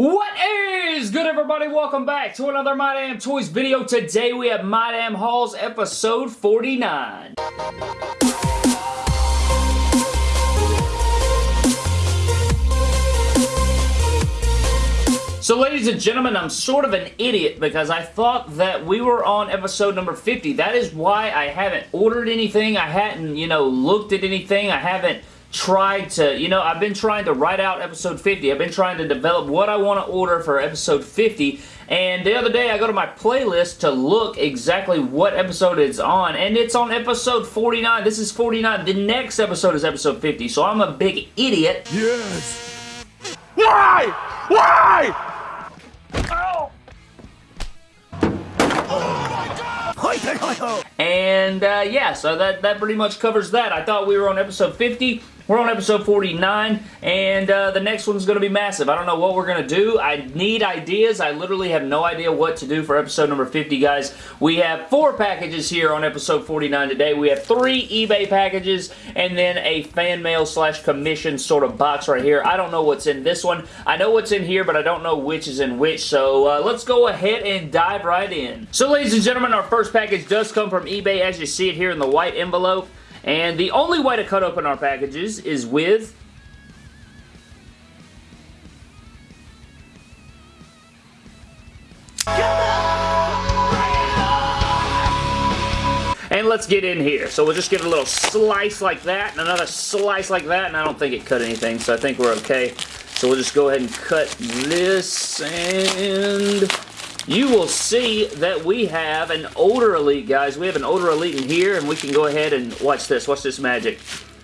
What is good everybody? Welcome back to another My Damn Toys video. Today we have My Damn Hauls episode 49. So ladies and gentlemen, I'm sort of an idiot because I thought that we were on episode number 50. That is why I haven't ordered anything. I hadn't, you know, looked at anything. I haven't tried to, you know, I've been trying to write out episode 50. I've been trying to develop what I want to order for episode 50. And the other day I go to my playlist to look exactly what episode it's on. And it's on episode 49. This is 49. The next episode is episode 50. So I'm a big idiot. Yes. Why? Why? And uh, yeah, so that, that pretty much covers that. I thought we were on episode 50. We're on episode 49, and uh, the next one's going to be massive. I don't know what we're going to do. I need ideas. I literally have no idea what to do for episode number 50, guys. We have four packages here on episode 49 today. We have three eBay packages, and then a fan mail slash commission sort of box right here. I don't know what's in this one. I know what's in here, but I don't know which is in which, so uh, let's go ahead and dive right in. So, ladies and gentlemen, our first package does come from eBay, as you see it here in the white envelope. And the only way to cut open our packages is with And let's get in here. So we'll just give it a little slice like that, and another slice like that, and I don't think it cut anything, so I think we're okay. So we'll just go ahead and cut this, and you will see that we have an older Elite, guys. We have an older Elite in here, and we can go ahead and watch this. Watch this magic.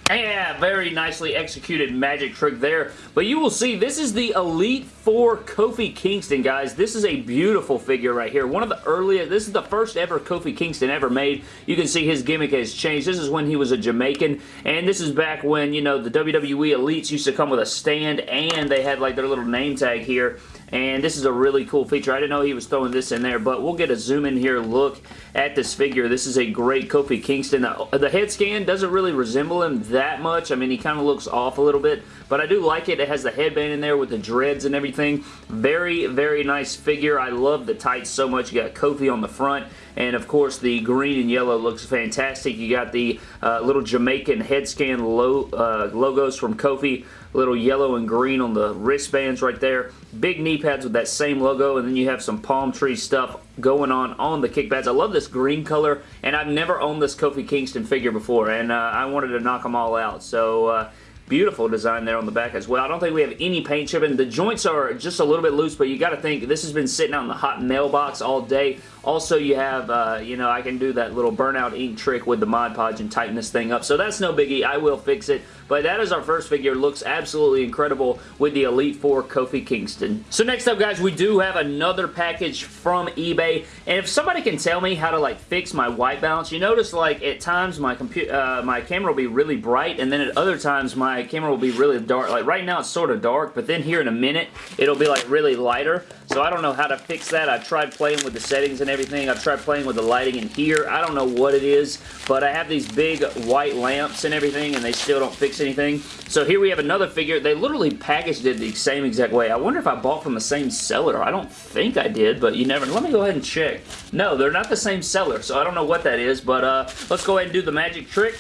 Yeah, very nicely executed magic trick there. But you will see, this is the Elite Four Kofi Kingston, guys. This is a beautiful figure right here. One of the earliest, this is the first ever Kofi Kingston ever made. You can see his gimmick has changed. This is when he was a Jamaican, and this is back when, you know, the WWE Elites used to come with a stand, and they had, like, their little name tag here and this is a really cool feature. I didn't know he was throwing this in there, but we'll get a zoom in here look at this figure. This is a great Kofi Kingston. The head scan doesn't really resemble him that much. I mean, he kind of looks off a little bit, but I do like it. It has the headband in there with the dreads and everything. Very, very nice figure. I love the tights so much. You got Kofi on the front, and of course the green and yellow looks fantastic. You got the uh, little Jamaican head scan lo uh, logos from Kofi little yellow and green on the wristbands right there. Big knee pads with that same logo, and then you have some palm tree stuff going on on the kick pads. I love this green color, and I've never owned this Kofi Kingston figure before, and uh, I wanted to knock them all out. So, uh, Beautiful design there on the back as well. I don't think we have any paint chipping. The joints are just a little bit loose, but you got to think this has been sitting out in the hot mailbox all day. Also, you have, uh, you know, I can do that little burnout ink trick with the Mod Podge and tighten this thing up. So that's no biggie. I will fix it. But that is our first figure. Looks absolutely incredible with the Elite Four Kofi Kingston. So next up, guys, we do have another package from eBay. And if somebody can tell me how to, like, fix my white balance, you notice, like, at times my, computer, uh, my camera will be really bright, and then at other times my camera will be really dark. Like, right now it's sort of dark, but then here in a minute, it'll be, like, really lighter. So I don't know how to fix that. I've tried playing with the settings and everything. I've tried playing with the lighting in here. I don't know what it is, but I have these big white lamps and everything, and they still don't fix anything. So here we have another figure. They literally packaged it the same exact way. I wonder if I bought from the same seller. I don't think I did, but you never... Let me go ahead and check. No, they're not the same seller, so I don't know what that is, but uh, let's go ahead and do the magic trick.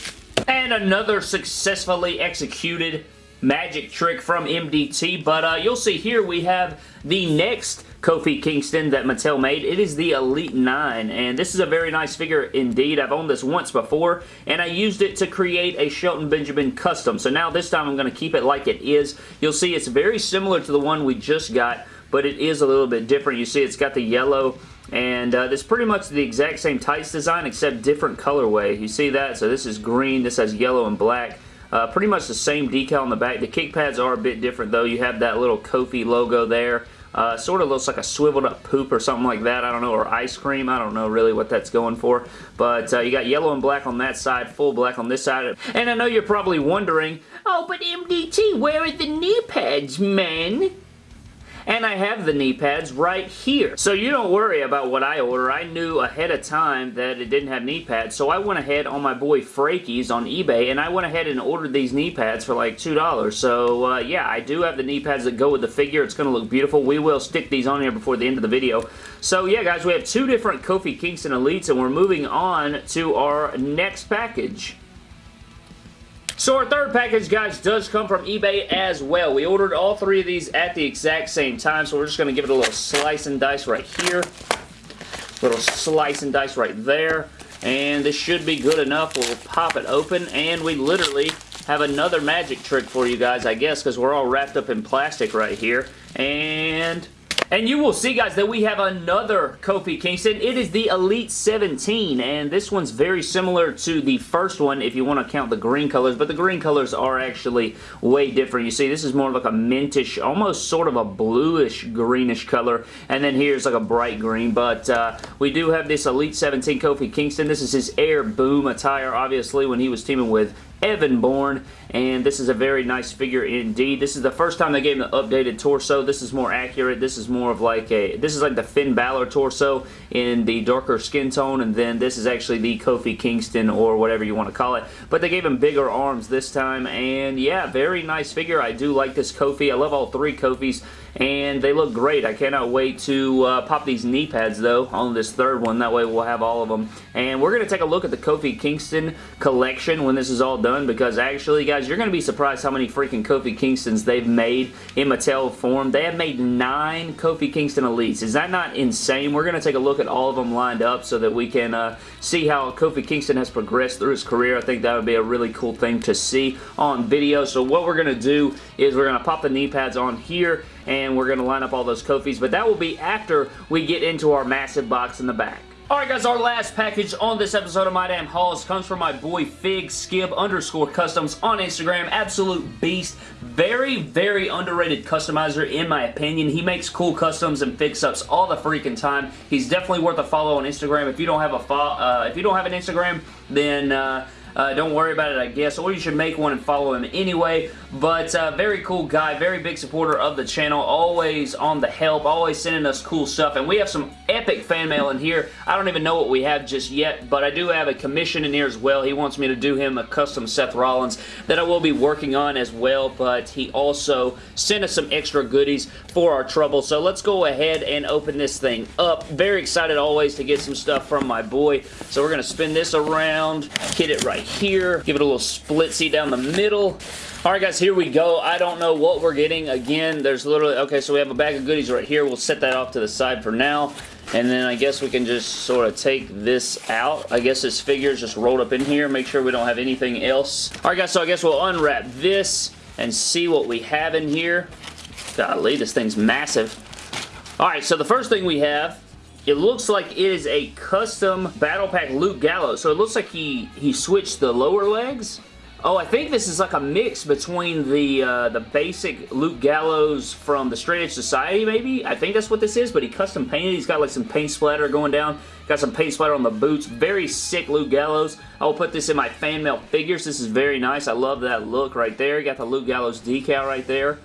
And another successfully executed magic trick from MDT, but uh, you'll see here we have the next Kofi Kingston that Mattel made. It is the Elite 9, and this is a very nice figure indeed. I've owned this once before, and I used it to create a Shelton Benjamin custom. So now this time I'm going to keep it like it is. You'll see it's very similar to the one we just got, but it is a little bit different. You see it's got the yellow and uh, it's pretty much the exact same tights design except different colorway. You see that? So this is green, this has yellow and black. Uh, pretty much the same decal on the back. The kick pads are a bit different though. You have that little Kofi logo there. Uh, sort of looks like a swiveled up poop or something like that. I don't know, or ice cream. I don't know really what that's going for. But uh, you got yellow and black on that side, full black on this side. And I know you're probably wondering, oh, but MDT, where are the knee pads, man? And I have the knee pads right here. So you don't worry about what I order. I knew ahead of time that it didn't have knee pads, so I went ahead on my boy Frakey's on eBay, and I went ahead and ordered these knee pads for like $2. So uh, yeah, I do have the knee pads that go with the figure. It's going to look beautiful. We will stick these on here before the end of the video. So yeah, guys, we have two different Kofi Kingston Elites, and we're moving on to our next package. So our third package, guys, does come from eBay as well. We ordered all three of these at the exact same time, so we're just going to give it a little slice and dice right here. Little slice and dice right there. And this should be good enough. We'll pop it open, and we literally have another magic trick for you guys, I guess, because we're all wrapped up in plastic right here. And and you will see, guys, that we have another Kofi Kingston. It is the Elite 17, and this one's very similar to the first one if you want to count the green colors, but the green colors are actually way different. You see, this is more like a mintish, almost sort of a bluish greenish color, and then here's like a bright green, but uh, we do have this Elite 17 Kofi Kingston. This is his Air Boom attire, obviously, when he was teaming with Evan Bourne, and this is a very nice figure indeed. This is the first time they gave him the updated torso. This is more accurate. This is more of like a, this is like the Finn Balor torso in the darker skin tone, and then this is actually the Kofi Kingston or whatever you want to call it. But they gave him bigger arms this time, and yeah, very nice figure. I do like this Kofi. I love all three Kofis and they look great. I cannot wait to uh, pop these knee pads though on this third one. That way we'll have all of them. And we're going to take a look at the Kofi Kingston collection when this is all done because actually guys you're going to be surprised how many freaking Kofi Kingstons they've made in Mattel form. They have made nine Kofi Kingston Elites. Is that not insane? We're going to take a look at all of them lined up so that we can uh, see how Kofi Kingston has progressed through his career. I think that would be a really cool thing to see on video. So what we're going to do is we're going to pop the knee pads on here and we're going to line up all those Kofis, but that will be after we get into our massive box in the back. Alright guys, our last package on this episode of My Damn Hauls comes from my boy Fig Skib underscore customs on Instagram. Absolute beast. Very, very underrated customizer in my opinion. He makes cool customs and fix-ups all the freaking time. He's definitely worth a follow on Instagram. If you don't have a uh, if you don't have an Instagram, then uh, uh, don't worry about it, I guess, or you should make one and follow him anyway. But uh, very cool guy, very big supporter of the channel, always on the help, always sending us cool stuff. And we have some epic fan mail in here. I don't even know what we have just yet, but I do have a commission in here as well. He wants me to do him a custom Seth Rollins that I will be working on as well, but he also sent us some extra goodies for our trouble. So let's go ahead and open this thing up. Very excited always to get some stuff from my boy. So we're going to spin this around, hit it right here. Give it a little split seat down the middle. Alright guys, here we go. I don't know what we're getting. Again, there's literally, okay, so we have a bag of goodies right here. We'll set that off to the side for now. And then I guess we can just sort of take this out. I guess this figure is just rolled up in here. Make sure we don't have anything else. Alright guys, so I guess we'll unwrap this and see what we have in here. Golly, this thing's massive. Alright, so the first thing we have it looks like it is a custom Battle Pack Luke Gallows. So it looks like he, he switched the lower legs. Oh, I think this is like a mix between the uh, the basic Luke Gallows from the Straight Edge Society, maybe? I think that's what this is, but he custom painted. He's got like some paint splatter going down. Got some paint splatter on the boots. Very sick Luke Gallows. I will put this in my fan mail figures. This is very nice. I love that look right there. got the Luke Gallows decal right there.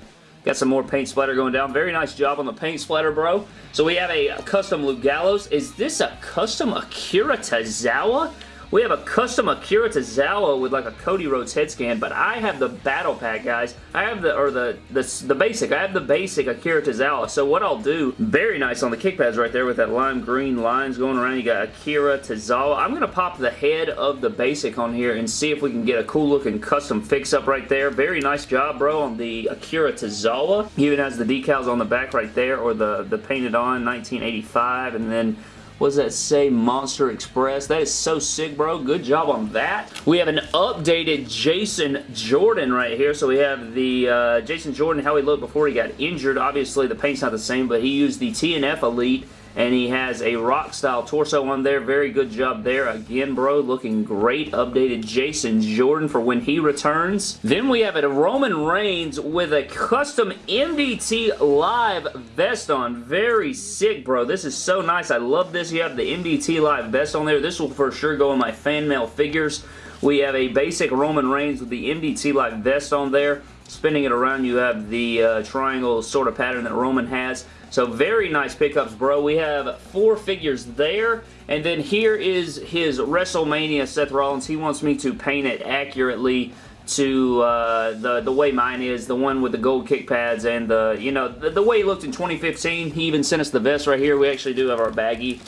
Got some more paint splatter going down. Very nice job on the paint splatter, bro. So we have a custom Luke Gallows. Is this a custom Akira Tozawa? We have a custom Akira Tozawa with like a Cody Rhodes head scan, but I have the battle pack, guys. I have the, or the, the, the basic. I have the basic Akira Tozawa. So what I'll do, very nice on the kick pads right there with that lime green lines going around. You got Akira Tozawa. I'm going to pop the head of the basic on here and see if we can get a cool looking custom fix up right there. Very nice job, bro, on the Akira Tozawa. Even has the decals on the back right there, or the, the painted on 1985, and then what does that say? Monster Express. That is so sick, bro. Good job on that. We have an updated Jason Jordan right here. So we have the uh, Jason Jordan, how he looked before he got injured. Obviously, the paint's not the same, but he used the TNF Elite and he has a rock style torso on there. Very good job there. Again, bro, looking great. Updated Jason Jordan for when he returns. Then we have a Roman Reigns with a custom MDT Live vest on. Very sick, bro. This is so nice. I love this. You have the MDT Live vest on there. This will for sure go in my fan mail figures. We have a basic Roman Reigns with the MDT Live vest on there. spinning it around, you have the uh, triangle sort of pattern that Roman has. So very nice pickups, bro. We have four figures there. And then here is his WrestleMania Seth Rollins. He wants me to paint it accurately to uh, the the way mine is, the one with the gold kick pads and the, you know, the, the way he looked in 2015. He even sent us the vest right here. We actually do have our baggie.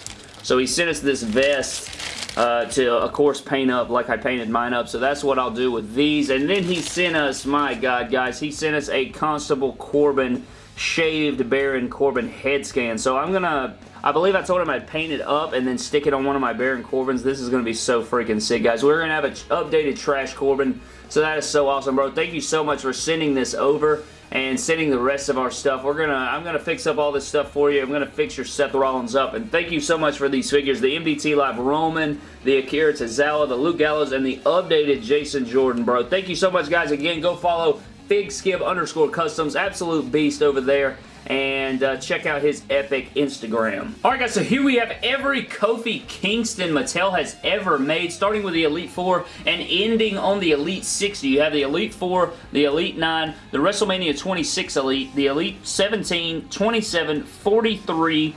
So he sent us this vest uh, to, of course, paint up like I painted mine up. So that's what I'll do with these. And then he sent us, my God, guys, he sent us a Constable Corbin shaved Baron Corbin head scan. So I'm going to... I believe I told him I'd paint it up and then stick it on one of my Baron Corbins. This is going to be so freaking sick, guys. We're going to have an updated Trash Corbin. So that is so awesome, bro. Thank you so much for sending this over and sending the rest of our stuff. We're gonna, I'm gonna fix up all this stuff for you. I'm gonna fix your Seth Rollins up. And thank you so much for these figures. The MDT Live Roman, the Akira Tozawa, the Luke Gallows, and the updated Jason Jordan, bro. Thank you so much, guys. Again, go follow FigSkip underscore customs. Absolute beast over there and uh, check out his epic Instagram. Alright guys, so here we have every Kofi Kingston Mattel has ever made, starting with the Elite 4 and ending on the Elite 60. You have the Elite 4, the Elite 9, the WrestleMania 26 Elite, the Elite 17, 27, 43,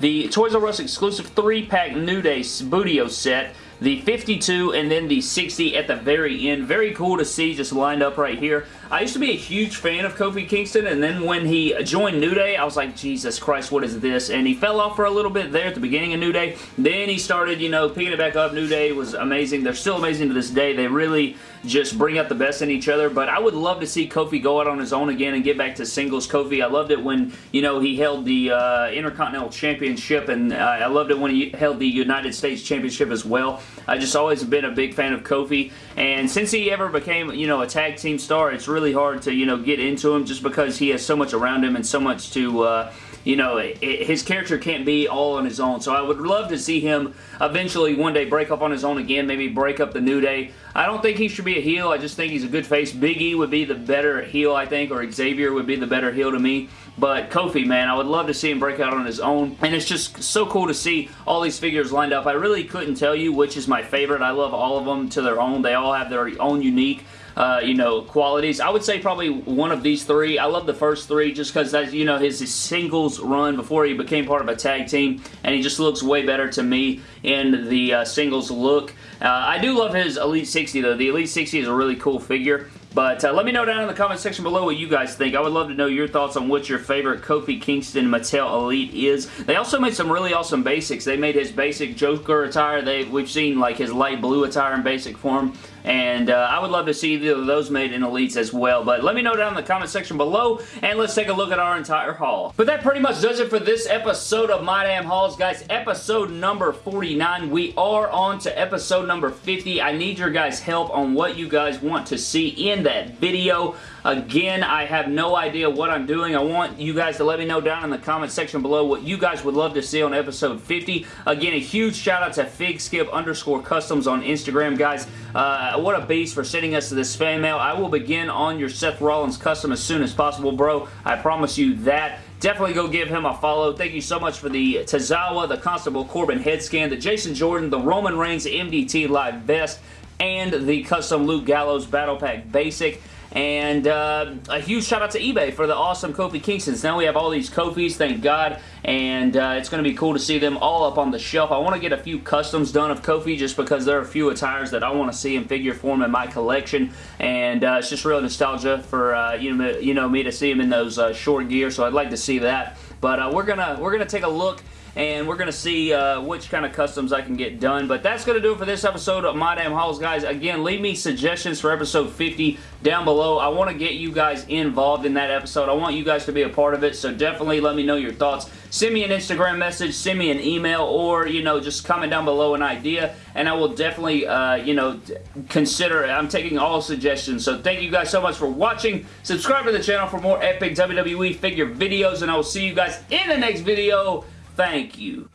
the Toys R Us exclusive 3-pack New Day Booty-O set, the 52, and then the 60 at the very end. Very cool to see just lined up right here. I used to be a huge fan of Kofi Kingston, and then when he joined New Day, I was like, Jesus Christ, what is this? And he fell off for a little bit there at the beginning of New Day. Then he started, you know, picking it back up. New Day was amazing. They're still amazing to this day. They really just bring out the best in each other, but I would love to see Kofi go out on his own again and get back to singles Kofi. I loved it when, you know, he held the uh, Intercontinental Championship, and uh, I loved it when he held the United States Championship as well. I just always been a big fan of Kofi, and since he ever became, you know, a tag team star, it's really hard to, you know, get into him just because he has so much around him and so much to, uh, you know, it, his character can't be all on his own. So I would love to see him eventually one day break up on his own again, maybe break up the New Day. I don't think he should be a heel. I just think he's a good face. Big E would be the better heel, I think, or Xavier would be the better heel to me. But Kofi, man, I would love to see him break out on his own. And it's just so cool to see all these figures lined up. I really couldn't tell you which is my favorite. I love all of them to their own. They all have their own unique uh, you know, qualities. I would say probably one of these three. I love the first three just because, that's you know, his, his, singles run before he became part of a tag team, and he just looks way better to me in the uh, singles look. Uh, I do love his Elite 60, though. The Elite 60 is a really cool figure. But uh, let me know down in the comment section below what you guys think. I would love to know your thoughts on what your favorite Kofi Kingston Mattel Elite is. They also made some really awesome basics. They made his basic Joker attire. They We've seen like his light blue attire in basic form. And uh, I would love to see those made in Elites as well. But let me know down in the comment section below. And let's take a look at our entire haul. But that pretty much does it for this episode of My Damn Hauls, guys. Episode number 49. We are on to episode number 50. I need your guys' help on what you guys want to see in that video. Again, I have no idea what I'm doing. I want you guys to let me know down in the comment section below what you guys would love to see on episode 50. Again, a huge shout out to FigSkip underscore customs on Instagram, guys. Uh, what a beast for sending us to this fan mail. I will begin on your Seth Rollins custom as soon as possible, bro. I promise you that. Definitely go give him a follow. Thank you so much for the Tozawa, the Constable Corbin head scan, the Jason Jordan, the Roman Reigns MDT Live Vest, and the custom Luke Gallows Battle Pack Basic. And uh, a huge shout out to eBay for the awesome Kofi Kingstons. Now we have all these Kofis, thank God. And uh, it's going to be cool to see them all up on the shelf. I want to get a few customs done of Kofi just because there are a few attires that I want to see in figure form in my collection. And uh, it's just real nostalgia for uh, you, know, you know me to see him in those uh, short gear. So I'd like to see that. But uh, we're gonna we're gonna take a look and we're going to see uh, which kind of customs I can get done. But that's going to do it for this episode of My Damn Hauls, guys. Again, leave me suggestions for episode 50 down below. I want to get you guys involved in that episode. I want you guys to be a part of it, so definitely let me know your thoughts. Send me an Instagram message, send me an email, or, you know, just comment down below an idea, and I will definitely, uh, you know, consider it. I'm taking all suggestions, so thank you guys so much for watching. Subscribe to the channel for more epic WWE figure videos, and I will see you guys in the next video. Thank you.